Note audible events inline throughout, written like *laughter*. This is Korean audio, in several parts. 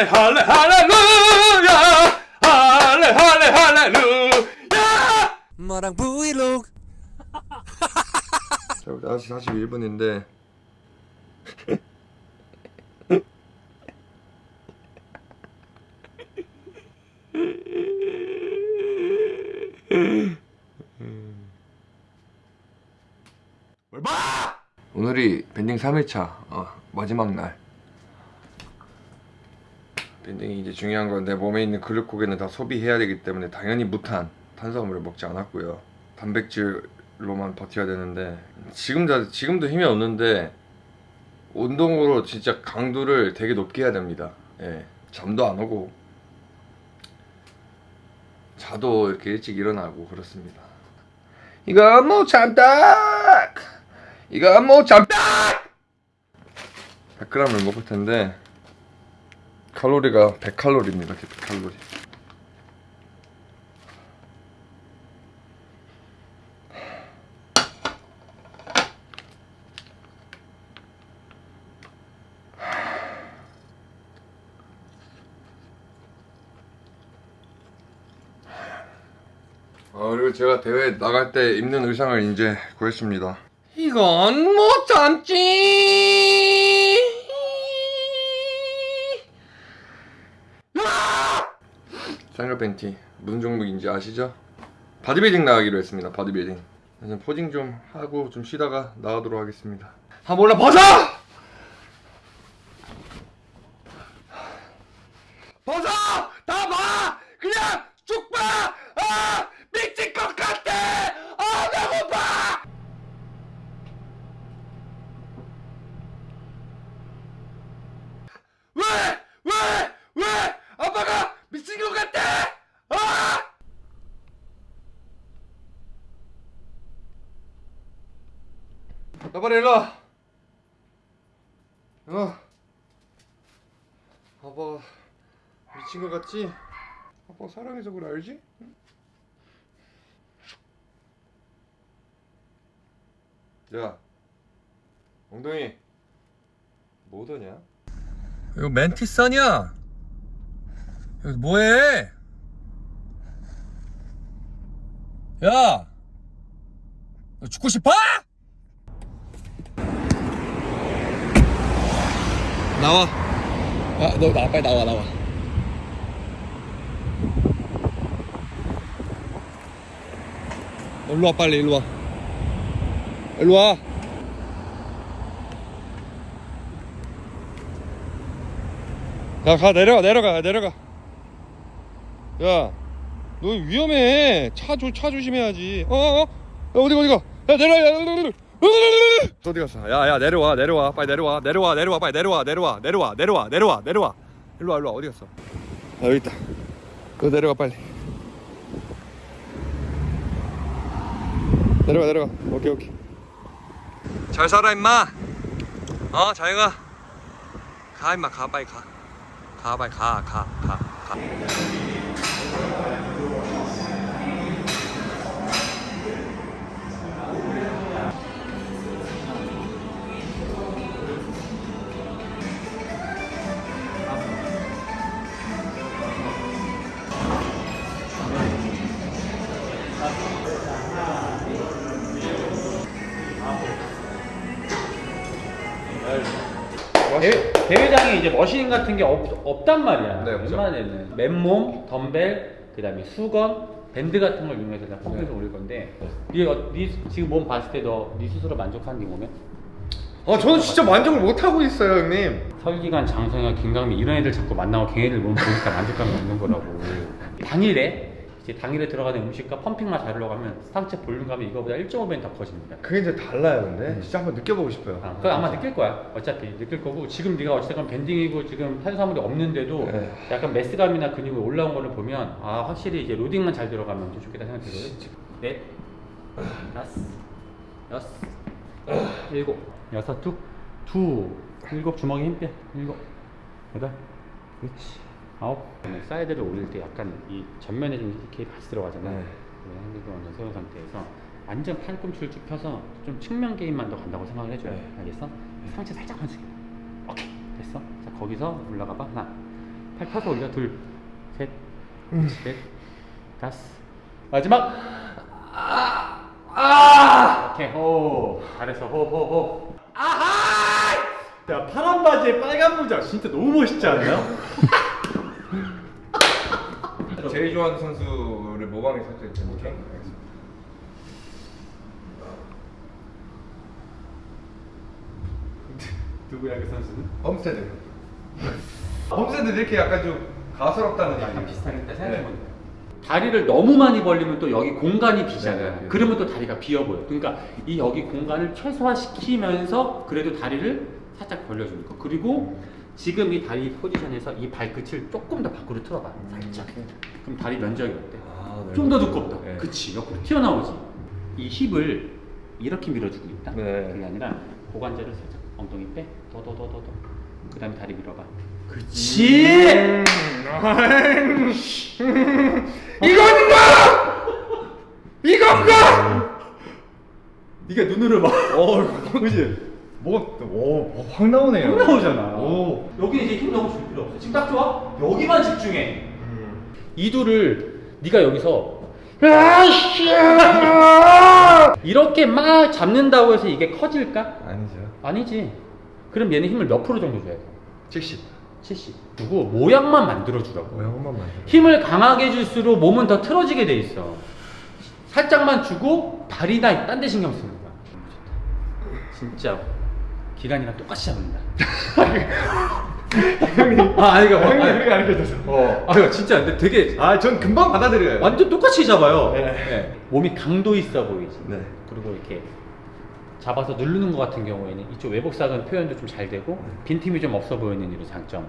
할래 할래 할렐루야. 할래 할래 할렐루야. 마랑 브이로그? 자 우리 다시 41분인데. 뭘 봐! 오늘이 밴딩 3일차 어, 마지막 날 밴딩이 이제 중요한 건 내 몸에 있는 글루코겐을 다 소비해야 되기 때문에 당연히 무탄 탄수화물을 먹지 않았고요. 단백질로만 버텨야 되는데 지금 다, 지금도 힘이 없는데 운동으로 진짜 강도를 되게 높게 해야 됩니다. 예, 잠도 안 오고 자도 이렇게 일찍 일어나고 그렇습니다. 이거 못 참다! 이거 못 참다! 100g을 먹을 텐데 칼로리가 100칼로리입니다 100칼로리 어, 그리고 제가 대회 나갈 때 입는 의상을 이제 구했습니다. 이건 못 참지. 삼각 팬티 무슨 종목인지 아시죠? 바디빌딩 나가기로 했습니다. 바디빌딩. posing 좀 하고 좀 쉬다가 나가도록 하겠습니다. 아 몰라! 벗어! 다 봐! 그냥 쭉 봐! 아! 미칠 것 같아! 아 배고파! 왜! 왜! 왜! 아빠가 미친 것 같아! 아! 나 빨리 일로 와. 어. 아빠 미친 것 같지? 아빠 사랑해서 그래 알지? 야 엉덩이 뭐더냐? 이거 멘티선이야 여기 뭐해? 야! 너 죽고 싶어? 나와 야, 너 나, 빨리 나와 나와 일로 와 빨리 일로 와 일로 와 가, 가, 내려가, 내려가, 내려가. 야, 너 위험해. 차, 조, 차 조심해야지. 어, 어, 어? 어디가? 야, 내려와, 야, 어디 갔어? 야, 야, 내려와, 내려와, 빨리 내려와, 내려와, 내려와, 빨리 내려와, 내려와, 내려와, 내려와, 내려와, 내려와. 일로 와, 일로 와, 어디 갔어? 아, 여기 있다. 너 내려가, 빨리. 내려가, 내려가. 오케이, 오케이. 잘 살아, 임마. 어, 잘 가. 가, 임마, 가, 빨리 가. 가 빨리 가 가 가 가. 대회, 대회장에 이제 머신 같은 게 없, 없단 말이야. 네, 없죠. 웬만하면 맨몸, 덤벨, 그다음에 수건, 밴드 같은 걸 이용해서 그냥 펌핑해서 올릴 건데. 네, 어, 네 지금 몸 봤을 때 너 네 스스로 만족하는 게 뭐면? 아 저는 진짜 만족을 못 하고 있어요 형님. 설기관, 장성현, 김강민 이런 애들 자꾸 만나고 걔네들 몸 보니까 만족감이 없는 거라고. *laughs* 당일에 이제 당일에 들어가는 음식과 펌핑만 자르려고 하면 상체 볼륨감이 이거보다 1.5배는 더 커집니다. 그게 이제 달라요 근데 진짜 한번 느껴보고 싶어요. 아, 그거 아마 느낄 거야. 어차피 느낄 거고 지금 네가 어쨌든 밴딩이고 지금 탄수화물이 없는데도 네. 약간 메스감이나 근육이 올라온 거를 보면 아 확실히 이제 로딩만 잘 들어가면 좀 좋겠다 생각되거든. 넷, 다섯, 여섯, 일곱, 여섯 툭, 두, 일곱 주먹에 힘 빼. 일곱, 여덟, 그렇지. 아홉. 사이드를 올릴 때 약간 이 전면에 좀 이렇게 같이 들어가잖아. 네. hand가 완전 세운 상태에서 완전 팔꿈치를 쭉 펴서 좀 측면 개입만 더 간다고 생각을 해줘요. 네. 알겠어? 상체 살짝만 숙여. 오케이 됐어. 자 거기서 올라가 봐. 하나, 팔 펴서 올려 둘셋넷 다섯 마지막 아 오케이 호 잘했어 호호호 야 파란 바지에 빨간 모자 진짜 너무 멋있지 않나요? *laughs* *laughs* 제일 좋아하는 선수를 모방해서 했죠. 오케이. 알겠습니다. 누구야 그 선수는? 홈스테드. *laughs* 홈스테드 이렇게 약간 좀 가스럽다는 약간 얘기. 비슷하겠다 네. 생각해보니까 다리를 너무 많이 벌리면 또 여기 공간이 비잖아요 네, 네. 그러면 또 다리가 비어 보여 그러니까 이 여기 공간을 최소화시키면서 그래도 다리를 살짝 벌려주는 거 그리고 지금 이 다리 포지션에서 이 발끝을 조금 더 밖으로 틀어봐 살짝 그럼 다리 면적이 어때? 아, 네. 좀더 두껍다 네. 그치 옆으로 튀어나오지 이 힙을 이렇게 밀어주고 있다 네. 그게 아니라 고관절을 살짝 엉덩이 빼 더 더 더 더더 그 다음에 다리 밀어봐 그치 음. 이건가? 이건가? 네가 눈으로 봐. *laughs* 어, 그지? 뭐오확 나오네요. 확 나오잖아. 오. 여기 이제 힘 너무 줄 필요 없어. 지금 딱 좋아? 여기만 집중해. 이두를 네가 여기서 *laughs* 이렇게 막 잡는다고 해서 이게 커질까? 아니죠. 아니지. 그럼 얘는 힘을 몇 프로 정도 줘야 돼? 70. 70. 두고 모양만 만들어 주라고. 모양만 만들어. 힘을 강하게 줄수록 몸은 더 틀어지게 돼 있어. 살짝만 주고 다리나 딴 데 신경 쓰는 거야. 진짜 기간이랑 똑같이 잡는다. *laughs* 아, 아니, 그러니까 형님 그렇게 가르쳐줘서. 어. 아, 진짜 근데 되게 아 전 금방 받아들여요. 완전 똑같이 잡아요. 네. 네. 몸이 강도 있어 보이지. 네. 그리고 이렇게 잡아서 누르는 것 같은 경우에는 이쪽 외복사근 표현도 좀 잘 되고 빈틈이 좀 없어 보이는 이런 장점.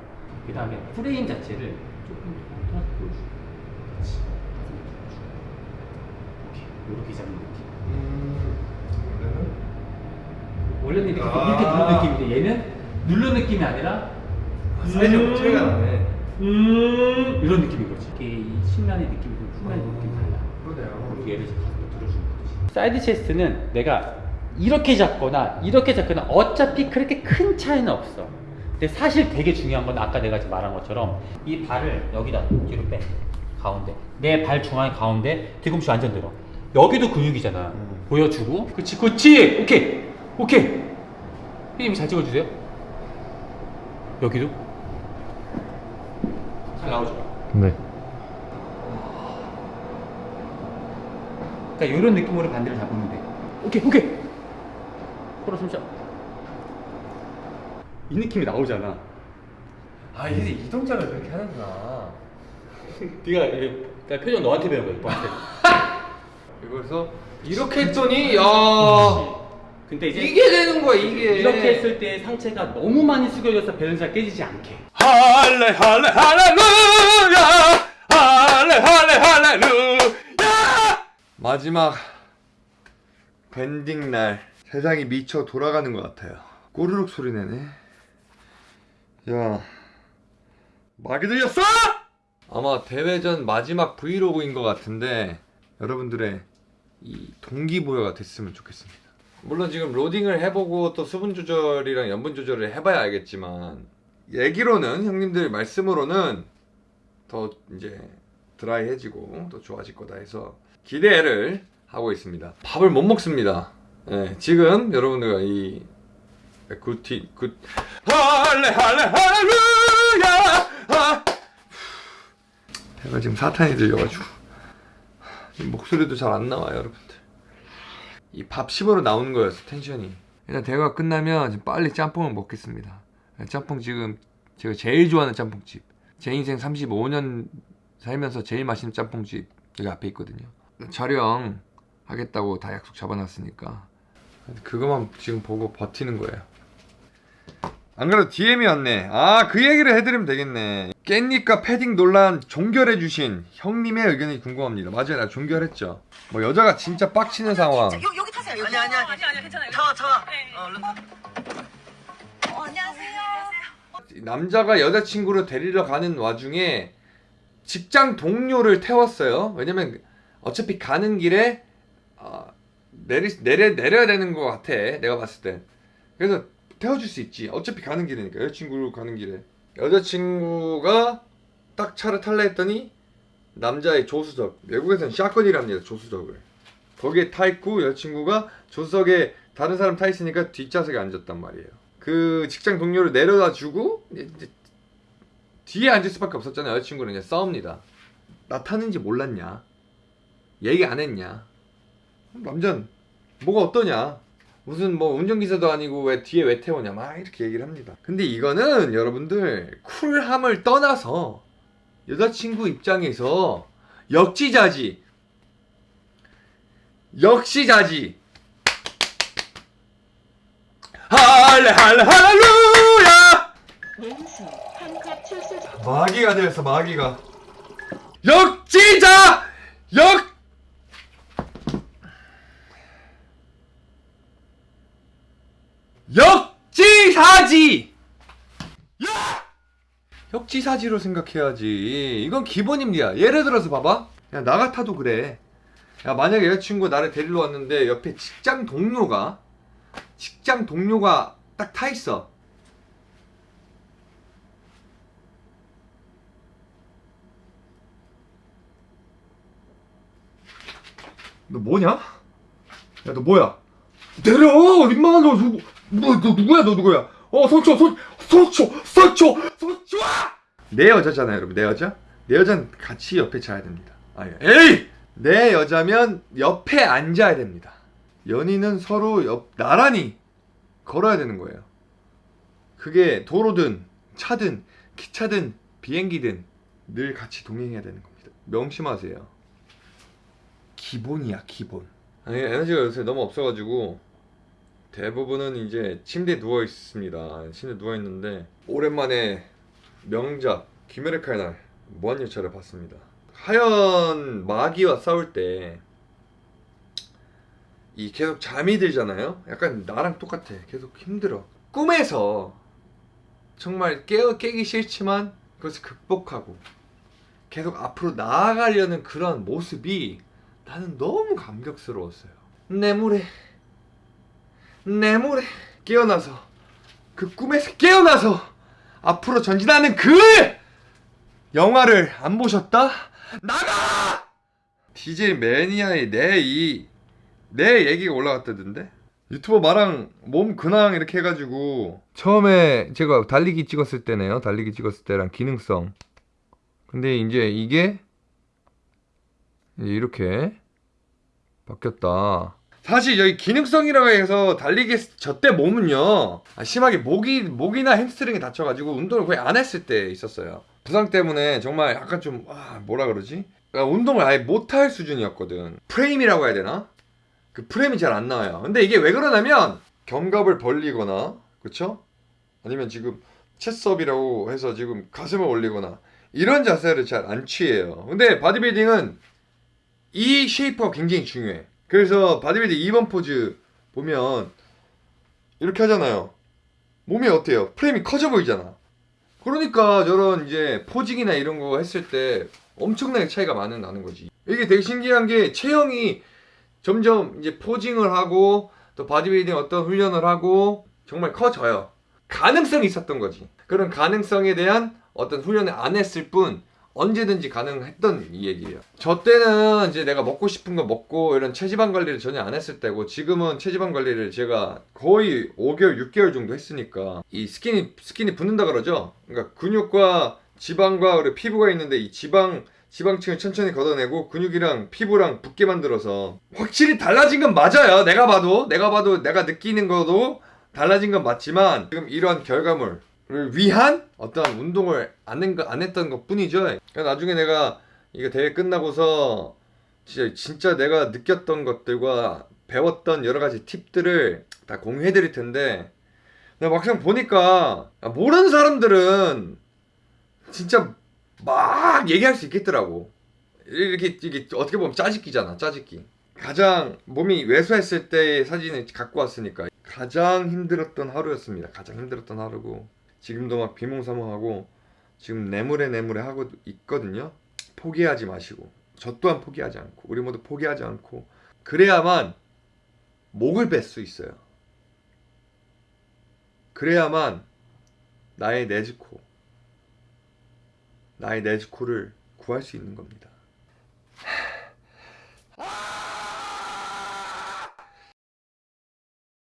그 다음에 프레임 자체를 조금 더 보여주고. 그렇지. 오케이. 이렇게 잡는 느낌. 원래는 이렇게, 아. 이렇게 누르는 느낌인데 얘는 누르는 느낌이 아니라 사이즈가 차이가 나네. 음 이런 느낌인 거지. 이게 이 측면의 느낌이 좀 후면의 음. 느낌이 달라. 그러네요. 그리고 얘를 가슴에 들어주는 거지. side chest는 내가 이렇게 잡거나 이렇게 잡거나 어차피 그렇게 큰 차이는 없어. 근데 사실 되게 중요한 건 아까 내가 말한 것처럼 이 발을 여기다 뒤로 빼 가운데 내 발 중앙 가운데 뒤꿈치 완전 들어 여기도 근육이잖아 음. 보여주고 그치 그치 오케이 오케이 피디님 잘 찍어주세요 여기도 잘 나오죠 네. 그러니까 이런 느낌으로 반대를 잡으면 돼. 오케이, 오케이. 코로 숨 쉬어. 이 느낌이 나오잖아. 아 이제 이 동작을 그렇게 하는구나. *laughs* 네가 이게 그러니까 표정 너한테 배운 거야, 너한테. *laughs* 그래서 이렇게 했더니 야 *laughs* 근데 이제 이게 되는 거야 이게. 이렇게 했을 때 상체가 너무 많이 숙여져서 밸런스가 깨지지 않게. 할래 할래 할렐루야 할래 할래 할렐루야 마지막 밴딩 날 세상이 미쳐 돌아가는 것 같아요 꼬르륵 소리 내네 야 막이 들렸어? 아마 대회전 마지막 브이로그인 것 같은데 여러분들의 이 동기부여가 됐으면 좋겠습니다 물론 지금 loading을 해보고 또 수분 조절이랑 염분 조절을 해봐야 알겠지만 얘기로는 형님들 말씀으로는 더 이제 dry해지고 더 좋아질 거다 해서 기대를 하고 있습니다. 밥을 못 먹습니다. 예, 지금 여러분들과 이 굿티 굿 할래 할렐루야 아. 제가 지금 사탄이 들려가지고 이 목소리도 잘 안 나와요 여러분들 이밥 씹으러 나오는 거였어 텐션이. 일단 대화가 끝나면 빨리 짬뽕을 먹겠습니다. 짬뽕 지금 제가 제일 좋아하는 짬뽕집. 제 인생 35년 살면서 제일 맛있는 짬뽕집 여기 앞에 있거든요. 촬영 하겠다고 다 약속 잡아놨으니까. 그거만 지금 보고 버티는 거예요. 안 그래도 DM이 왔네. 아 그 얘기를 해드리면 되겠네. 깻잎과 패딩 논란 종결해주신 형님의 의견이 궁금합니다. 맞아요 나 종결했죠. 뭐 여자가 진짜 빡치는 상황 아니, 아니, 아니. 아니, 괜찮아요. 타와, 타와. 네. 어, 얼른. 어, 안녕하세요. 남자가 여자친구를 데리러 가는 와중에 직장 동료를 태웠어요. 왜냐면 어차피 가는 길에 어, 내리, 내려, 내려야 되는 것 같아. 내가 봤을 때. 그래서 태워줄 수 있지. 어차피 가는 길이니까. 여자친구로 가는 길에. 여자친구가 딱 차를 탈래 했더니 남자의 조수석 외국에서는 샷건이랍니다 조수석을 거기에 타 있고 여자친구가 조수석에 다른 사람 타 있으니까 뒷좌석에 앉았단 말이에요. 그 직장 동료를 내려다 주고 이제 뒤에 앉을 수밖에 없었잖아요. 여자친구는 이제 싸웁니다. 나 타는지 몰랐냐? 얘기 안 했냐? 남자는 뭐가 어떠냐? 무슨 뭐 운전기사도 아니고 왜 뒤에 왜 태우냐? 막 이렇게 얘기를 합니다. 근데 이거는 여러분들 쿨함을 떠나서 여자친구 입장에서 역지자지 역시 자지. 할렐루야! 왼수 한컵 출수 마귀가 되었어 마귀가. 역지자! 역! 역지사지! 야! 역지사지로 생각해야지. 이건 기본입니다. 예를 들어서 봐봐. 야 나 같아도 그래 야 만약에 여자친구가 나를 데리러 왔는데 옆에 직장 동료가 직장 동료가 딱 타 있어 너 뭐냐? 야 너 뭐야? 내려! 민망한 너 누구 너, 너 누구야 너 누구야? 어 손쳐 손 손쳐 손쳐 손쳐 내 여자잖아요 여러분 내 여자? 내 여자는 같이 옆에 자야 됩니다 아 에이! 내 여자면 옆에 앉아야 됩니다. 연인은 서로 옆 나란히 걸어야 되는 거예요. 그게 도로든 차든 기차든 비행기든 늘 같이 동행해야 되는 겁니다. 명심하세요. 기본이야 기본. 아니 에너지가 요새 너무 없어가지고 대부분은 이제 침대에 누워 있습니다. 침대에 누워 있는데 오랜만에 명작 김혜레카의 날 무한열차를 봤습니다 하얀 마귀와 싸울 때 이 계속 잠이 들잖아요 약간 나랑 똑같아 계속 힘들어 꿈에서 정말 깨어 깨기 싫지만 그것을 극복하고 계속 앞으로 나아가려는 그런 모습이 나는 너무 감격스러웠어요. 내 물에 내 물에 깨어나서 그 꿈에서 깨어나서 앞으로 전진하는 그 영화를 안 보셨다? 나가! DJ 매니아의 내이 내 얘기가 올라갔다던데 유튜버 마랑 몸 근황 이렇게 해가지고 처음에 제가 달리기 찍었을 때네요 달리기 찍었을 때랑 기능성 근데 이제 이게 이렇게 바뀌었다. 사실 여기 기능성이라고 해서 달리기 저때 몸은요 아, 심하게 목이 목이나 햄스트링이 다쳐가지고 운동을 거의 안 했을 때 있었어요. 부상 때문에 정말 약간 좀 아, 뭐라 그러지? 그러니까 운동을 아예 못할 수준이었거든. 프레임이라고 해야 되나? 그 프레임이 잘 안 나와요. 근데 이게 왜 그러냐면 견갑을 벌리거나 그쵸? 아니면 지금 chest up이라고 해서 지금 가슴을 올리거나 이런 자세를 잘 안 취해요. 근데 바디빌딩은 이 shape가 굉장히 중요해. 그래서 바디빌딩 2번 포즈 보면 이렇게 하잖아요. 몸이 어때요? 프레임이 커져 보이잖아. 그러니까 저런 이제 posing이나 이런 거 했을 때 엄청나게 차이가 많이 나는 거지. 이게 되게 신기한 게 체형이 점점 이제 posing을 하고 또 바디빌딩 어떤 훈련을 하고 정말 커져요. 가능성이 있었던 거지. 그런 가능성에 대한 어떤 훈련을 안 했을 뿐 언제든지 가능했던 이 얘기예요. 저 때는 이제 내가 먹고 싶은 거 먹고 이런 체지방 관리를 전혀 안 했을 때고 지금은 체지방 관리를 제가 거의 5개월, 6개월 정도 했으니까 이 skin이 skin이 붙는다 그러죠. 그러니까 근육과 지방과 그리고 피부가 있는데 이 지방 지방층을 천천히 걷어내고 근육이랑 피부랑 붙게 만들어서 확실히 달라진 건 맞아요. 내가 봐도 내가 봐도 내가 느끼는 거도 달라진 건 맞지만 지금 이러한 결과물 를 위한 어떤 운동을 안, 안 했던 것 뿐이죠. 그러니까 나중에 내가 이거 대회 끝나고서 진짜, 진짜 내가 느꼈던 것들과 배웠던 여러 가지 팁들을 다 공유해 드릴 텐데 막상 보니까 모르는 사람들은 진짜 막 얘기할 수 있겠더라고. 이렇게, 이게 어떻게 보면 짜집기잖아, 짜집기. 가장 몸이 왜소했을 때의 사진을 갖고 왔으니까 가장 힘들었던 하루였습니다. 가장 힘들었던 하루고 지금도 막 비몽사몽하고 지금 내물에 내물에 하고 있거든요. 포기하지 마시고 저 또한 포기하지 않고 우리 모두 포기하지 않고 그래야만 목을 뺄 수 있어요. 그래야만 나의 네즈코 나의 네즈코를 구할 수 있는 겁니다.